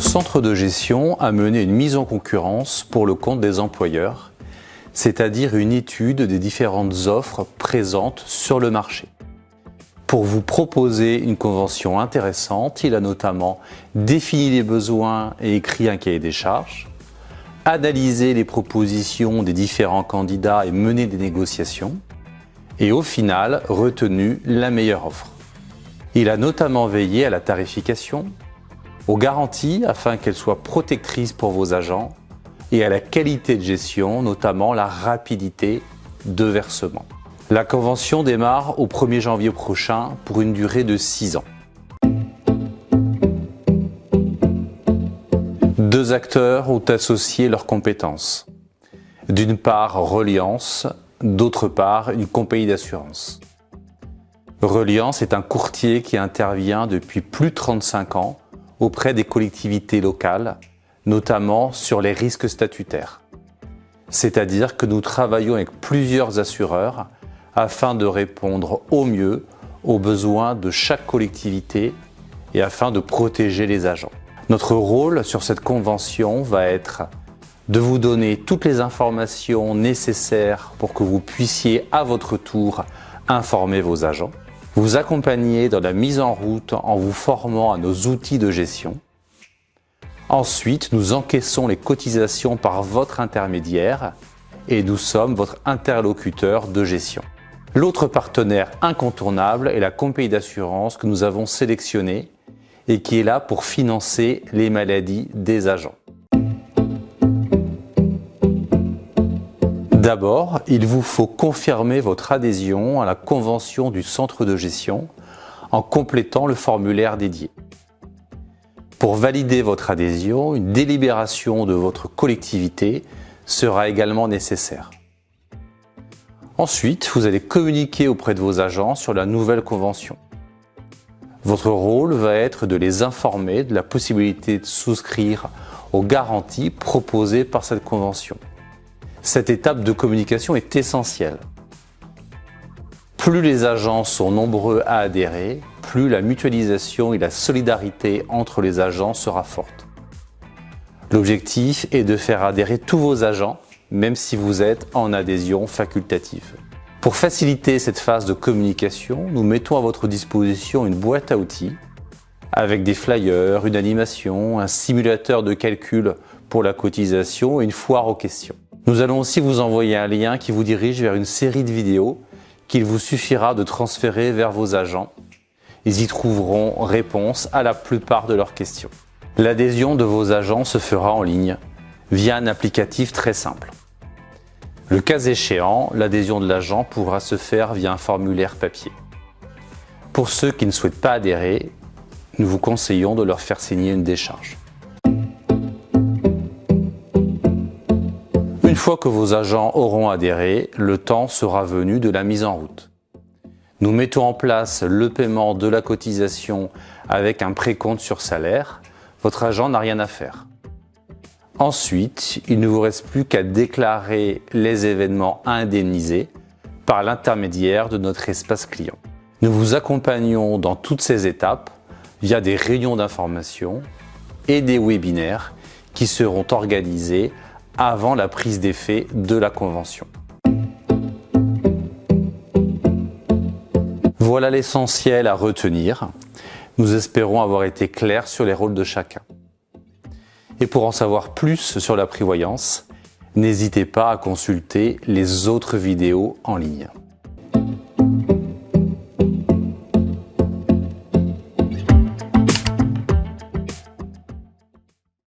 centre de gestion a mené une mise en concurrence pour le compte des employeurs, c'est-à-dire une étude des différentes offres présentes sur le marché. Pour vous proposer une convention intéressante, il a notamment défini les besoins et écrit un cahier des charges, analysé les propositions des différents candidats et mené des négociations, et au final retenu la meilleure offre. Il a notamment veillé à la tarification, aux garanties afin qu'elles soient protectrices pour vos agents et à la qualité de gestion, notamment la rapidité de versement. La convention démarre au 1er janvier prochain pour une durée de 6 ans. Deux acteurs ont associé leurs compétences. D'une part, Reliance, d'autre part, une compagnie d'assurance. Reliance est un courtier qui intervient depuis plus de 35 ans auprès des collectivités locales, notamment sur les risques statutaires. C'est-à-dire que nous travaillons avec plusieurs assureurs afin de répondre au mieux aux besoins de chaque collectivité et afin de protéger les agents. Notre rôle sur cette convention va être de vous donner toutes les informations nécessaires pour que vous puissiez à votre tour informer vos agents, vous accompagner dans la mise en route en vous formant à nos outils de gestion. Ensuite, nous encaissons les cotisations par votre intermédiaire et nous sommes votre interlocuteur de gestion. L'autre partenaire incontournable est la compagnie d'assurance que nous avons sélectionnée et qui est là pour financer les maladies des agents. D'abord, il vous faut confirmer votre adhésion à la convention du centre de gestion en complétant le formulaire dédié. Pour valider votre adhésion, une délibération de votre collectivité sera également nécessaire. Ensuite, vous allez communiquer auprès de vos agents sur la nouvelle convention. Votre rôle va être de les informer de la possibilité de souscrire aux garanties proposées par cette convention. Cette étape de communication est essentielle. Plus les agents sont nombreux à adhérer, plus la mutualisation et la solidarité entre les agents sera forte. L'objectif est de faire adhérer tous vos agents, même si vous êtes en adhésion facultative. Pour faciliter cette phase de communication, nous mettons à votre disposition une boîte à outils avec des flyers, une animation, un simulateur de calcul pour la cotisation et une foire aux questions. Nous allons aussi vous envoyer un lien qui vous dirige vers une série de vidéos qu'il vous suffira de transférer vers vos agents. Ils y trouveront réponse à la plupart de leurs questions. L'adhésion de vos agents se fera en ligne via un applicatif très simple. Le cas échéant, l'adhésion de l'agent pourra se faire via un formulaire papier. Pour ceux qui ne souhaitent pas adhérer, nous vous conseillons de leur faire signer une décharge. Une fois que vos agents auront adhéré, le temps sera venu de la mise en route. Nous mettons en place le paiement de la cotisation avec un précompte sur salaire. Votre agent n'a rien à faire. Ensuite, il ne vous reste plus qu'à déclarer les événements indemnisés par l'intermédiaire de notre espace client. Nous vous accompagnons dans toutes ces étapes via des réunions d'information et des webinaires qui seront organisés avant la prise d'effet de la convention. Voilà l'essentiel à retenir. Nous espérons avoir été clairs sur les rôles de chacun. Et pour en savoir plus sur la prévoyance, n'hésitez pas à consulter les autres vidéos en ligne.